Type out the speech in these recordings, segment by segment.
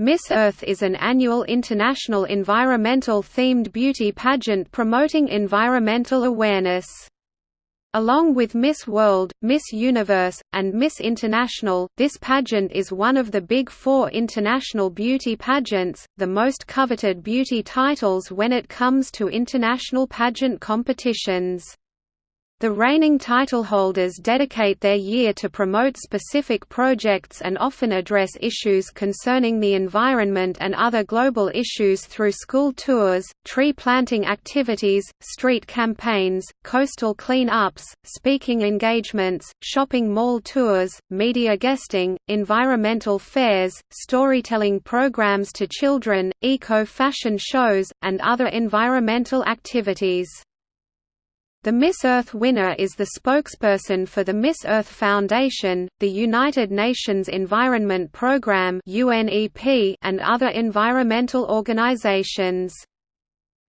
Miss Earth is an annual international environmental-themed beauty pageant promoting environmental awareness. Along with Miss World, Miss Universe, and Miss International, this pageant is one of the Big Four international beauty pageants, the most coveted beauty titles when it comes to international pageant competitions. The reigning titleholders dedicate their year to promote specific projects and often address issues concerning the environment and other global issues through school tours, tree planting activities, street campaigns, coastal clean-ups, speaking engagements, shopping mall tours, media guesting, environmental fairs, storytelling programs to children, eco-fashion shows, and other environmental activities. The Miss Earth winner is the spokesperson for the Miss Earth Foundation, the United Nations Environment Programme and other environmental organizations.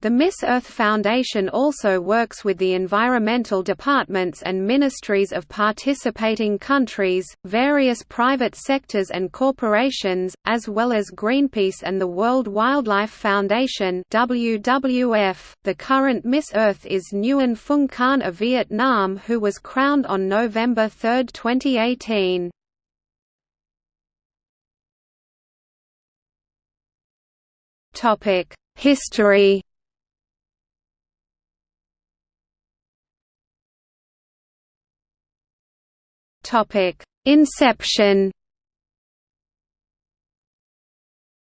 The Miss Earth Foundation also works with the environmental departments and ministries of participating countries, various private sectors and corporations, as well as Greenpeace and the World Wildlife Foundation WWF. .The current Miss Earth is Nguyen Phuong Khanh of Vietnam who was crowned on November 3, 2018. History Inception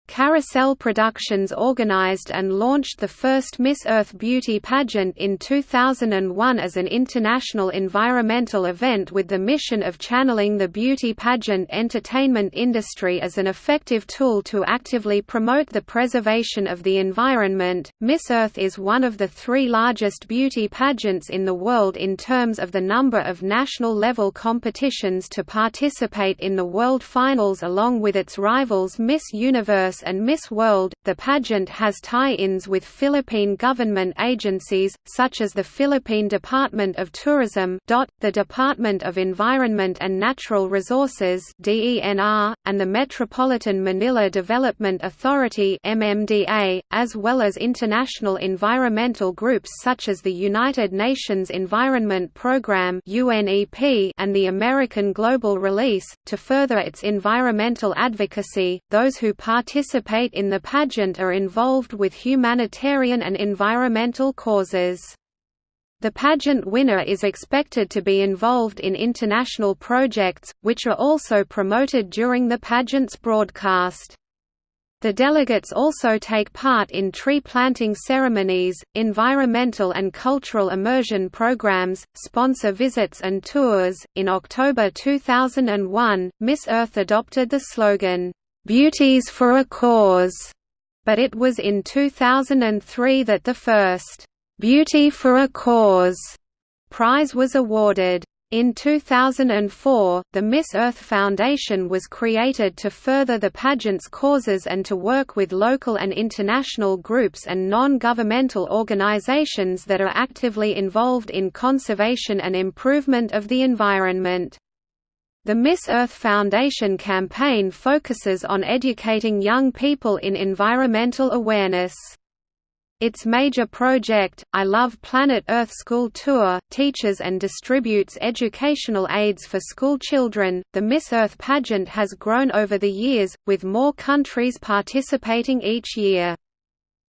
Carousel Productions organized and launched the first Miss Earth Beauty pageant in 2001 as an international environmental event with the mission of channeling the beauty pageant entertainment industry as an effective tool to actively promote the preservation of the environment. Miss Earth is one of the three largest beauty pageants in the world in terms of the number of national level competitions to participate in the World Finals along with its rivals Miss Universe and Miss World. The pageant has tie-ins with Philippine government agencies, such as the Philippine Department of Tourism the Department of Environment and Natural Resources and the Metropolitan Manila Development Authority as well as international environmental groups such as the United Nations Environment Programme and the American Global ReLeaf. To further its environmental advocacy, those who participate participate in the pageant are involved with humanitarian and environmental causes. The pageant winner is expected to be involved in international projects, which are also promoted during the pageant's broadcast. The delegates also take part in tree planting ceremonies, environmental and cultural immersion programs, sponsor visits and tours. In October 2001, Miss Earth adopted the slogan, Beauties for a Cause, but it was in 2003 that the first Beauty for a Cause prize was awarded. In 2004, the Miss Earth Foundation was created to further the pageant's causes and to work with local and international groups and non-governmental organizations that are actively involved in conservation and improvement of the environment. The Miss Earth Foundation campaign focuses on educating young people in environmental awareness. Its major project, I Love Planet Earth School Tour, teaches and distributes educational aids for school children. The Miss Earth pageant has grown over the years, with more countries participating each year.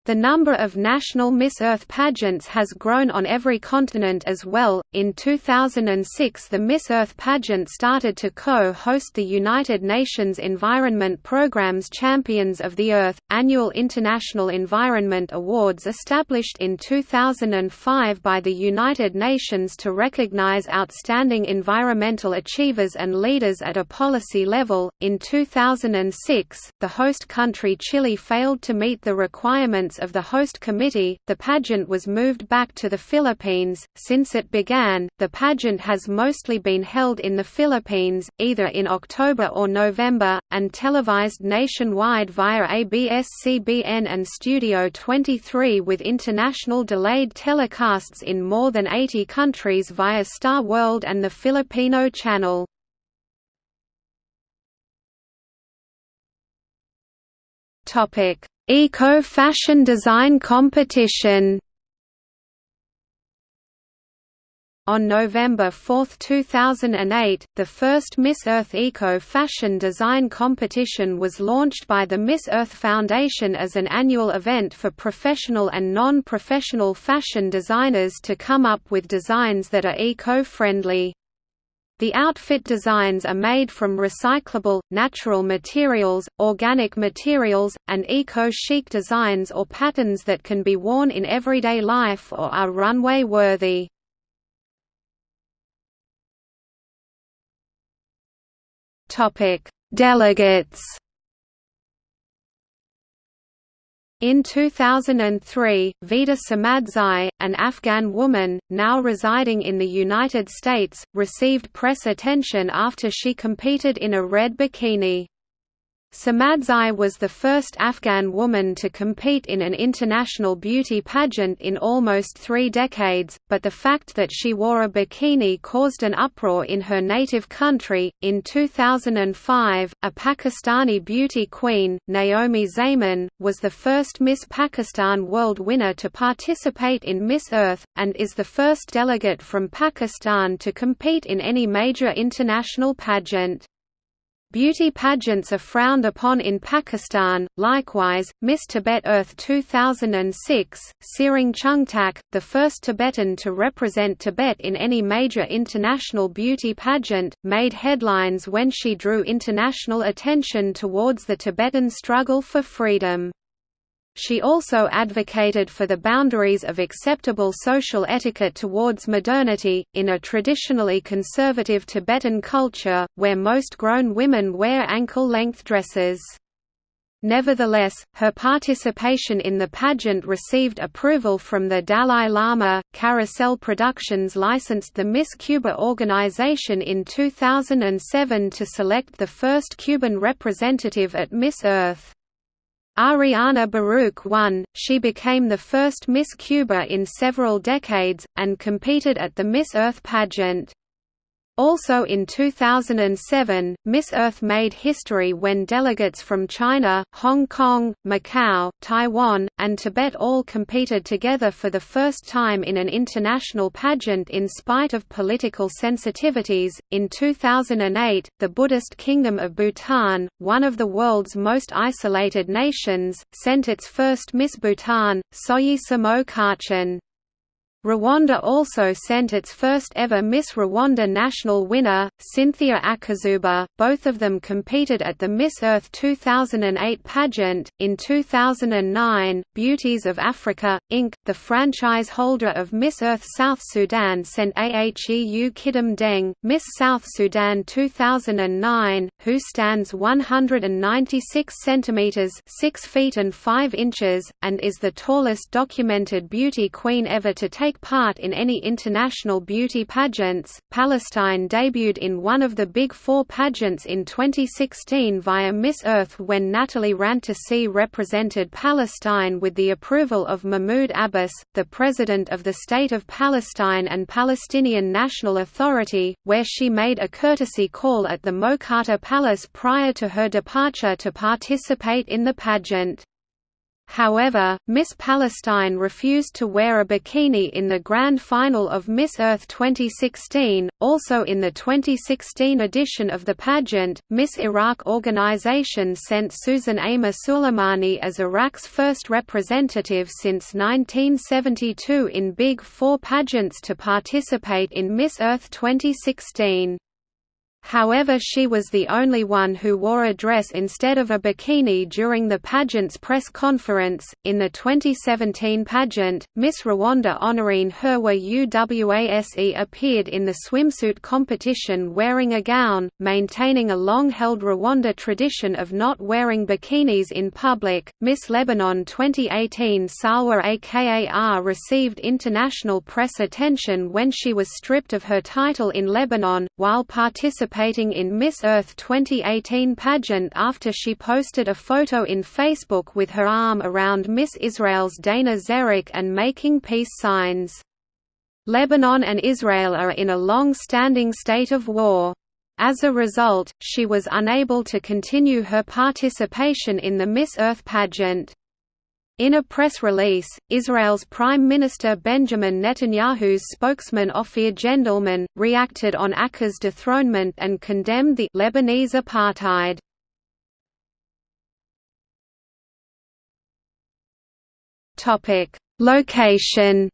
The number of national Miss Earth pageants has grown on every continent as well. In 2006, the Miss Earth pageant started to co host the United Nations Environment Programme's Champions of the Earth, annual International Environment Awards established in 2005 by the United Nations to recognize outstanding environmental achievers and leaders at a policy level. In 2006, the host country Chile failed to meet the requirements of the host committee, the pageant was moved back to the Philippines. Since it began, the pageant has mostly been held in the Philippines, either in October or November, and televised nationwide via ABS-CBN and Studio 23 with international delayed telecasts in more than 80 countries via Star World and the Filipino channel. Eco-fashion design competition On November 4, 2008, the first Miss Earth Eco Fashion Design Competition was launched by the Miss Earth Foundation as an annual event for professional and non-professional fashion designers to come up with designs that are eco-friendly. The outfit designs are made from recyclable, natural materials, organic materials, and eco-chic designs or patterns that can be worn in everyday life or are runway-worthy. Delegates. In 2003, Vida Samadzai, an Afghan woman, now residing in the United States, received press attention after she competed in a red bikini. Samadzai was the first Afghan woman to compete in an international beauty pageant in almost three decades, but the fact that she wore a bikini caused an uproar in her native country. In 2005, a Pakistani beauty queen, Naomi Zaman, was the first Miss Pakistan World winner to participate in Miss Earth, and is the first delegate from Pakistan to compete in any major international pageant. Beauty pageants are frowned upon in Pakistan. Likewise, Miss Tibet Earth 2006, Tsering Chungtak, the first Tibetan to represent Tibet in any major international beauty pageant, made headlines when she drew international attention towards the Tibetan struggle for freedom. She also advocated for the boundaries of acceptable social etiquette towards modernity, in a traditionally conservative Tibetan culture, where most grown women wear ankle-length dresses. Nevertheless, her participation in the pageant received approval from the Dalai Lama. Carousel Productions licensed the Miss Cuba organization in 2007 to select the first Cuban representative at Miss Earth. Ariana Barouk won, she became the first Miss Cuba in several decades, and competed at the Miss Earth pageant. Also in 2007, Miss Earth made history when delegates from China, Hong Kong, Macau, Taiwan, and Tibet all competed together for the first time in an international pageant in spite of political sensitivities. In 2008, the Buddhist Kingdom of Bhutan, one of the world's most isolated nations, sent its first Miss Bhutan, Soyisa Mo Kachin. Rwanda also sent its first ever Miss Rwanda national winner, Cynthia Akazuba. Both of them competed at the Miss Earth 2008 pageant. In 2009, Beauties of Africa, Inc., the franchise holder of Miss Earth South Sudan, sent Aheu Kidam Deng, Miss South Sudan 2009, who stands 196 centimeters (6 feet and 5 inches) and is the tallest documented beauty queen ever to take take part in any international beauty pageants. Palestine debuted in one of the Big Four pageants in 2016 via Miss Earth when Natalie Rantisi represented Palestine with the approval of Mahmoud Abbas, the President of the State of Palestine and Palestinian National Authority, where she made a courtesy call at the Mukataa Palace prior to her departure to participate in the pageant. However, Miss Palestine refused to wear a bikini in the grand final of Miss Earth 2016. Also in the 2016 edition of the pageant, Miss Iraq organization sent Susan Amer Sulaimani as Iraq's first representative since 1972 in Big Four pageants to participate in Miss Earth 2016. However she was the only one who wore a dress instead of a bikini during the pageant's press conference. In the 2017 pageant, Miss Rwanda Honorine Herwa Uwase appeared in the swimsuit competition wearing a gown, maintaining a long-held Rwanda tradition of not wearing bikinis in public. Miss Lebanon 2018 Salwa Akar received international press attention when she was stripped of her title in Lebanon, while participating participating in Miss Earth 2018 pageant after she posted a photo in Facebook with her arm around Miss Israel's Dana Zreik and making peace signs. Lebanon and Israel are in a long-standing state of war. As a result, she was unable to continue her participation in the Miss Earth pageant. In a press release, Israel's Prime Minister Benjamin Netanyahu's spokesman Ofir Gendelman, reacted on Akar's dethronement and condemned the Lebanese apartheid. Location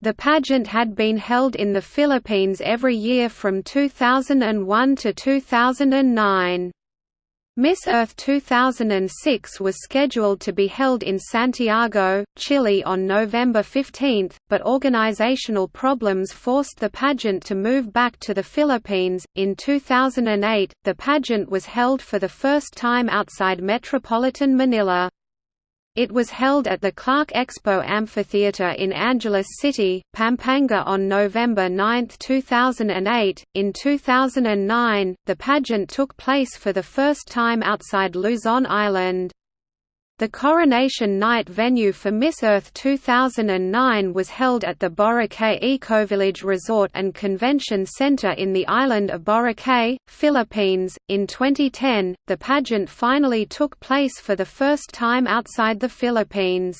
The pageant had been held in the Philippines every year from 2001 to 2009. Miss Earth 2006 was scheduled to be held in Santiago, Chile on November 15, but organizational problems forced the pageant to move back to the Philippines. In 2008, the pageant was held for the first time outside metropolitan Manila. It was held at the Clark Expo Amphitheatre in Angeles City, Pampanga on November 9, 2008. In 2009, the pageant took place for the first time outside Luzon Island. The coronation night venue for Miss Earth 2009 was held at the Boracay Ecovillage Resort and Convention Center in the island of Boracay, Philippines. In 2010, the pageant finally took place for the first time outside the Philippines.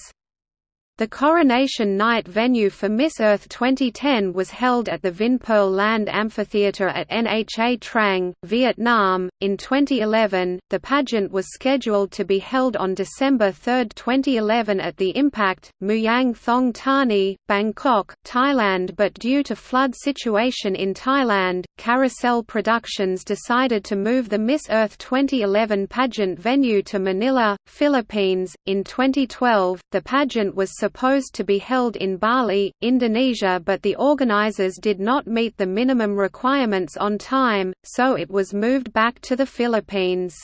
The coronation night venue for Miss Earth 2010 was held at the Vinpearl Land Amphitheatre at Nha Trang, Vietnam. In 2011, the pageant was scheduled to be held on December 3, 2011 at the Impact, Muang Thong Thani, Bangkok, Thailand but due to flood situation in Thailand, Carousel Productions decided to move the Miss Earth 2011 pageant venue to Manila, Philippines. In 2012, the pageant was supposed to be held in Bali, Indonesia but the organizers did not meet the minimum requirements on time, so it was moved back to the Philippines.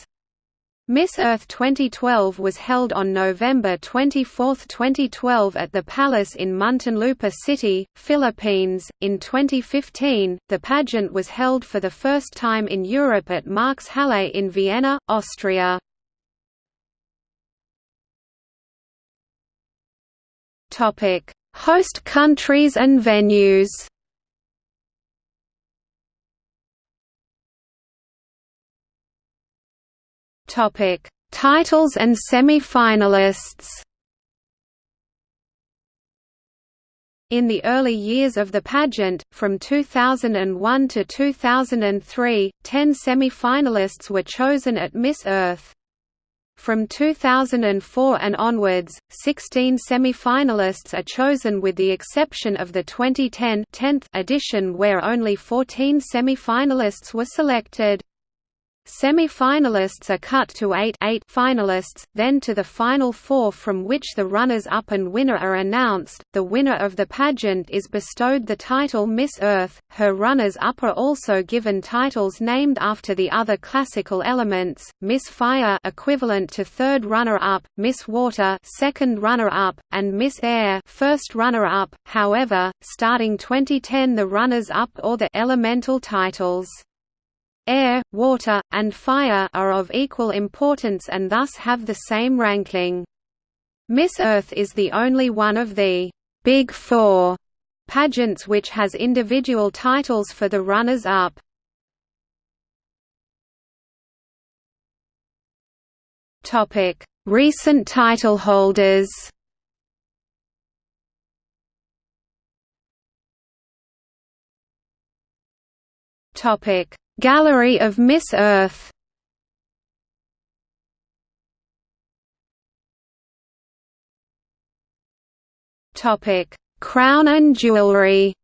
Miss Earth 2012 was held on November 24, 2012 at the Palace in Muntinlupa City, Philippines. In 2015, the pageant was held for the first time in Europe at Marx Halle in Vienna, Austria. Topic: Host countries and venues. Topic: Titles and semi-finalists. In the early years of the pageant, from 2001 to 2003, ten semi-finalists were chosen at Miss Earth. From 2004 and onwards, 16 semi-finalists are chosen with the exception of the 2010 10th edition where only 14 semi-finalists were selected. Semi-finalists are cut to eight, eight finalists, then to the final four from which the runners-up and winner are announced. The winner of the pageant is bestowed the title Miss Earth. Her runners-up are also given titles named after the other classical elements: Miss Fire, equivalent to third runner-up, Miss Water, second runner-up, and Miss Air, first runner-up. However, starting 2010, the runners-up or the elemental titles air, water, and fire are of equal importance and thus have the same ranking. Miss Earth is the only one of the Big Four pageants which has individual titles for the runners-up. Recent title holders Topic Gallery of Miss Earth. Crown and jewelry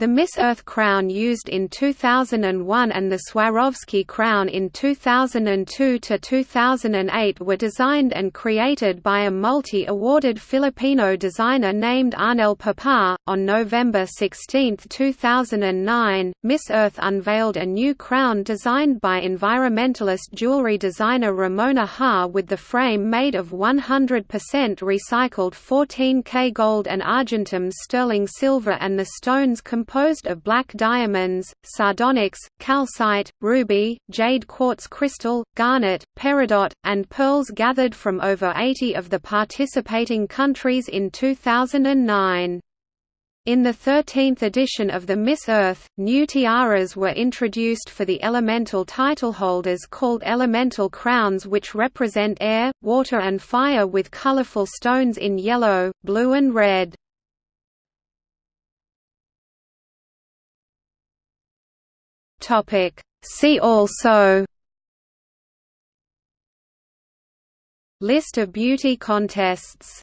The Miss Earth crown used in 2001 and the Swarovski crown in 2002–2008 were designed and created by a multi-awarded Filipino designer named Arnel Papa. On November 16, 2009, Miss Earth unveiled a new crown designed by environmentalist jewelry designer Ramona Haar with the frame made of 100% recycled 14K gold and argentum sterling silver and the stones composed of black diamonds, sardonyx, calcite, ruby, jade quartz crystal, garnet, peridot, and pearls gathered from over 80 of the participating countries in 2009. In the 13th edition of the Miss Earth, new tiaras were introduced for the elemental titleholders called elemental crowns which represent air, water and fire with colorful stones in yellow, blue and red. See also List of beauty contests